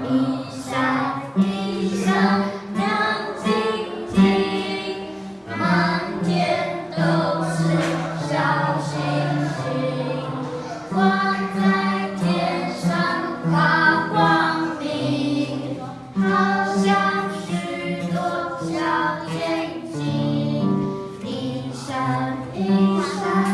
一闪一闪亮晶晶满天都是小星星挂在天上放光明好像许多小眼睛一闪一闪